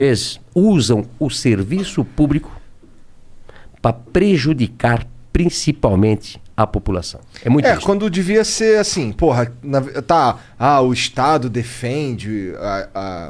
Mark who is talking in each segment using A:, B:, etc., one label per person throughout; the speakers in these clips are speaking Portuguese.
A: vezes usam o serviço público para prejudicar principalmente a população. É muito
B: É, quando devia ser assim, porra, na- tá, ah, o Estado defende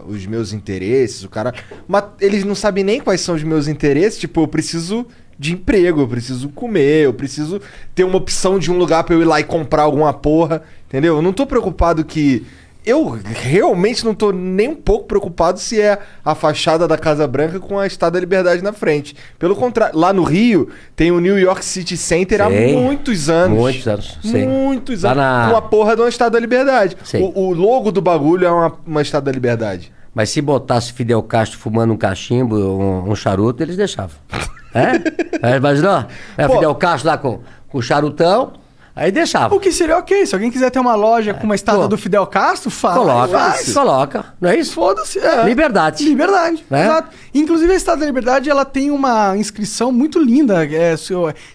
B: os meus interesses, o cara. Mas eles não sabem nem quais são os meus interesses, tipo, eu preciso de emprego, eu preciso comer, eu preciso ter uma opção de um lugar pra eu ir lá e comprar alguma porra, entendeu? Eu não tô preocupado que. Eu realmente não tô nem um pouco preocupado se é a fachada da Casa Branca com a Estátua da Liberdade na frente. Pelo contrário, lá no Rio tem o New York City Center há
A: Sim.
B: muitos anos.
A: Muitos anos, sim.
B: Muitos
A: Lá
B: anos.
A: na-
B: Com a porra de uma Estátua da Liberdade. O, o logo do bagulho é uma, uma Estátua da Liberdade.
A: Mas se botasse Fidel Castro fumando um cachimbo, um, um charuto, eles deixavam. É? é imaginou? É,
C: Pô.
A: Fidel Castro lá com, com o charutão, aí deixava.
C: O que seria ok. Se alguém quiser ter uma loja com uma estátua do Fidel Castro, faz.
A: Coloca,
C: faz.
A: coloca, não é isso?
C: Foda-se. é.
A: Liberdade.
C: Liberdade.
A: Né?
C: Exato. Inclusive, a Estátua da Liberdade ela tem uma inscrição muito linda. É,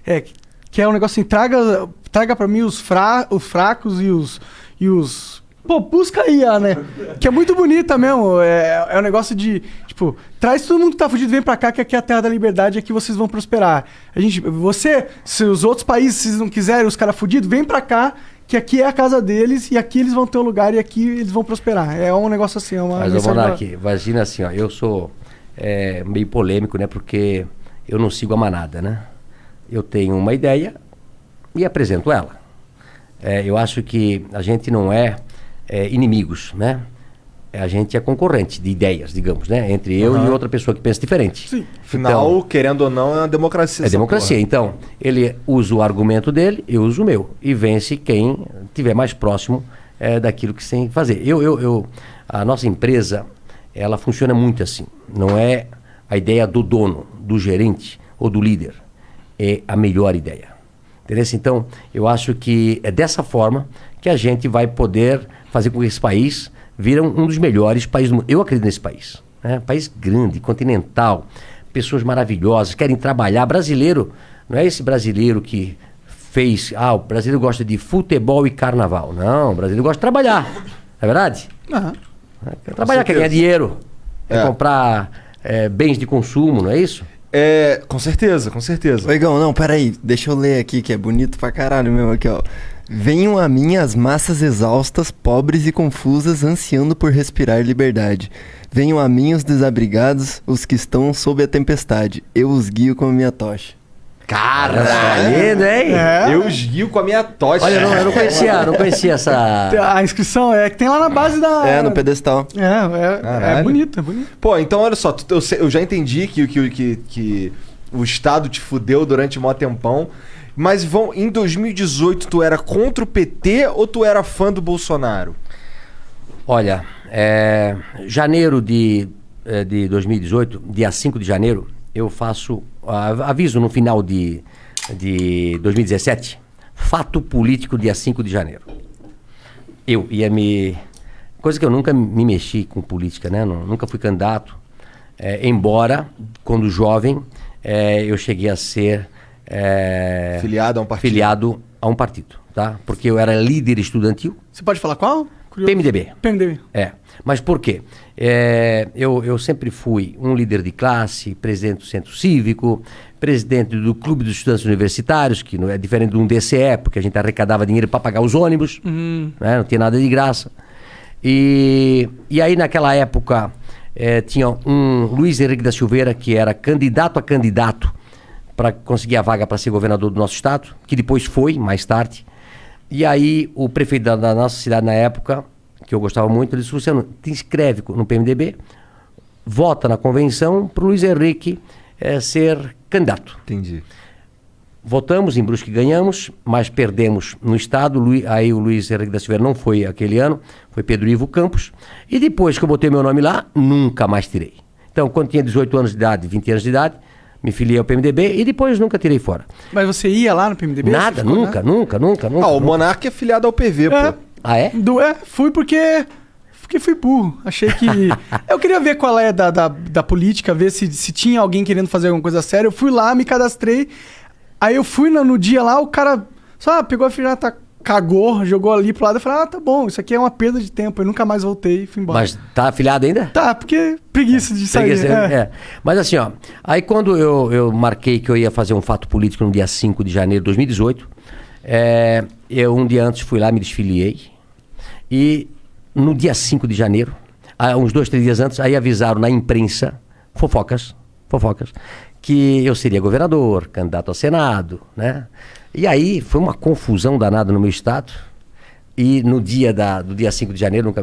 C: é, que é um negócio assim: traga, traga pra mim os, fra, os fracos e os. E os Pô, busca aí, ah, né? Que é muito bonita mesmo. É, é um negócio de, tipo, traz todo mundo que tá fudido, vem pra cá, que aqui é a terra da liberdade, aqui vocês vão prosperar. A gente, você, se os outros países vocês não quiserem, os caras fudidos, vem pra cá, que aqui é a casa deles, e aqui eles vão ter um lugar e aqui eles vão prosperar. É um negócio assim, é uma
A: Mas,
C: mensagem
A: Monark, imagina assim, ó, eu sou é, meio polêmico, né? Porque eu não sigo a manada, né? Eu tenho uma ideia e apresento ela. É, eu acho que a gente não é, é, inimigos, né? É, A gente é concorrente de ideias, digamos, né? Entre eu
B: Aham.
A: e outra pessoa que pensa diferente.
C: Sim.
B: Afinal, querendo ou não, é uma democracia.
A: É democracia.
B: porra.
A: Então, ele usa o argumento dele, eu uso o meu. E vence quem tiver mais próximo eh, daquilo que tem que fazer. Eu, eu, eu, a nossa empresa, ela funciona muito assim. Não é a ideia do dono, do gerente ou do líder. É a melhor ideia. Entendeu? Então, eu acho que é dessa forma que a gente vai poder fazer com que esse país vira um um dos melhores países do mundo. Eu acredito nesse país. Né? País grande, continental, pessoas maravilhosas, querem trabalhar. Brasileiro, não é esse brasileiro que fez. Ah, o brasileiro gosta de futebol e carnaval. Não, o brasileiro gosta de trabalhar. Não é verdade?
C: Aham.
A: Quer trabalhar, quer ganhar dinheiro, quer
B: É.
A: comprar eh, bens de consumo, não é isso?
B: É, com certeza, com certeza.
D: Ô, Igão, não, peraí. Deixa eu ler aqui, que é bonito pra caralho mesmo aqui, ó. Venham a mim as massas exaustas, pobres e confusas, ansiando por respirar liberdade. Venham a mim os desabrigados, os que estão sob a tempestade. Eu os guio com a minha tocha.
A: Caralho, hein?
C: É.
B: Eu os guio com a minha tocha.
A: Olha, eu não, eu não conhecia, não conhecia essa.
C: A inscrição é que tem lá na base da.
D: É, no pedestal.
C: É, é, é bonito, é bonito.
B: Pô, então olha só, eu, já entendi que, que, que, que o Estado te fudeu durante mó tempão. Mas vão, em 2018, tu era contra o PT ou tu era fã do Bolsonaro?
A: Olha, é, janeiro de, é, de 2018, dia 5 de janeiro, eu faço aviso no final de, de 2017, fato político dia 5 de janeiro. Eu ia me. Coisa que eu nunca me mexi com política, né? Nu- Nunca fui candidato. É, embora, quando jovem, é, eu cheguei a ser. É,
B: Filiado a um partido.
A: filiado a um partido, tá? Porque eu era líder estudantil,
C: Você pode falar qual? Curioso.
A: PMDB.
C: PMDB.
A: É. Mas por quê? É, eu, eu sempre fui um líder de classe, presidente do Centro Cívico, presidente do Clube dos Estudantes Universitários, que não é diferente de um DCE, porque a gente arrecadava dinheiro para pagar os ônibus, né? não tinha nada de graça. E, e aí, naquela época, eh, tinha um Luiz Henrique da Silveira, que era candidato a candidato para conseguir a vaga para ser governador do nosso estado, que depois foi, mais tarde. E aí, o prefeito da, da nossa cidade na época, que eu gostava muito, ele disse: Luciano, te inscreve no PMDB, vota na convenção para o Luiz Henrique eh, ser candidato.
B: Entendi.
A: Votamos em Brusque ganhamos, mas perdemos no estado. Lui- aí o Luiz Henrique da Silveira não foi aquele ano, foi Pedro Ivo Campos. E depois que eu botei meu nome lá, nunca mais tirei. Então, quando tinha 18 anos de idade, 20 anos de idade, me filiei ao PMDB e depois nunca tirei fora.
C: Mas você ia lá no PMDB?
A: Nada,
C: ficou,
A: nunca,
C: né?
A: nunca, nunca, nunca.
B: Ah, o
A: nunca.
B: Monark é filiado ao PV,
C: É.
B: pô.
A: Ah, é?
C: Do, é, fui porque. Porque fui burro. Achei que. eu queria ver qual é da, da, da política, ver se, se tinha alguém querendo fazer alguma coisa séria. Eu fui lá, me cadastrei. Aí eu fui no, no dia lá, o cara só ah, pegou a filha, tá cagou, jogou ali pro lado e falei, ah, tá bom, isso aqui é uma perda de tempo. Eu nunca mais voltei e fui embora.
A: Mas tá afiliado ainda?
C: Tá, porque preguiça de sair.
A: Preguiça,
C: é.
A: é. Mas assim, ó, aí quando eu, eu marquei que eu ia fazer um fato político no dia 5 de janeiro de 2018, é, eu um dia antes fui lá, me desfiliei. E no dia 5 de janeiro, ah, uns dois, três dias antes, aí avisaram na imprensa, fofocas, fofocas, que eu seria governador, candidato a Senado, né? E aí foi uma confusão danada no meu estado. E no dia da, do dia 5 de janeiro, nunca